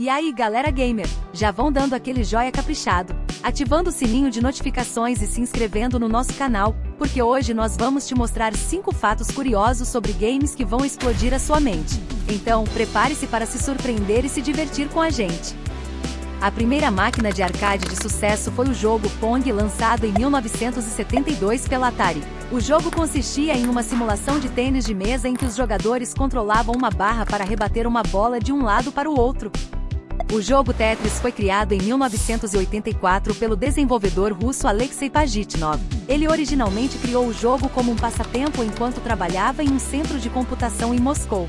E aí galera gamer, já vão dando aquele joia caprichado, ativando o sininho de notificações e se inscrevendo no nosso canal, porque hoje nós vamos te mostrar 5 fatos curiosos sobre games que vão explodir a sua mente. Então, prepare-se para se surpreender e se divertir com a gente. A primeira máquina de arcade de sucesso foi o jogo Pong lançado em 1972 pela Atari. O jogo consistia em uma simulação de tênis de mesa em que os jogadores controlavam uma barra para rebater uma bola de um lado para o outro. O jogo Tetris foi criado em 1984 pelo desenvolvedor russo Alexei Pajitnov. Ele originalmente criou o jogo como um passatempo enquanto trabalhava em um centro de computação em Moscou.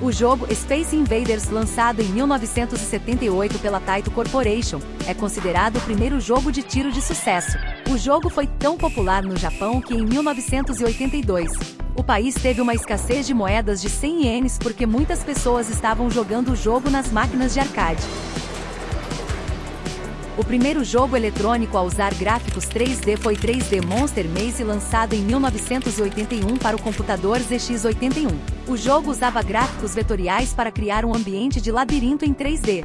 O jogo Space Invaders, lançado em 1978 pela Taito Corporation, é considerado o primeiro jogo de tiro de sucesso. O jogo foi tão popular no Japão que em 1982, o país teve uma escassez de moedas de 100 ienes porque muitas pessoas estavam jogando o jogo nas máquinas de arcade. O primeiro jogo eletrônico a usar gráficos 3D foi 3D Monster Maze lançado em 1981 para o computador ZX81. O jogo usava gráficos vetoriais para criar um ambiente de labirinto em 3D.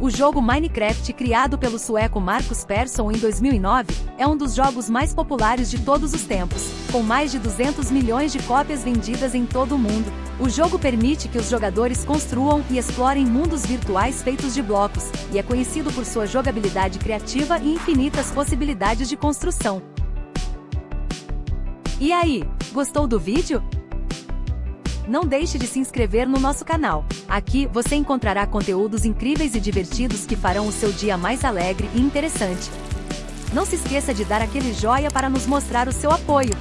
O jogo Minecraft, criado pelo sueco Marcus Persson em 2009, é um dos jogos mais populares de todos os tempos, com mais de 200 milhões de cópias vendidas em todo o mundo. O jogo permite que os jogadores construam e explorem mundos virtuais feitos de blocos, e é conhecido por sua jogabilidade criativa e infinitas possibilidades de construção. E aí, gostou do vídeo? Não deixe de se inscrever no nosso canal. Aqui você encontrará conteúdos incríveis e divertidos que farão o seu dia mais alegre e interessante. Não se esqueça de dar aquele joia para nos mostrar o seu apoio.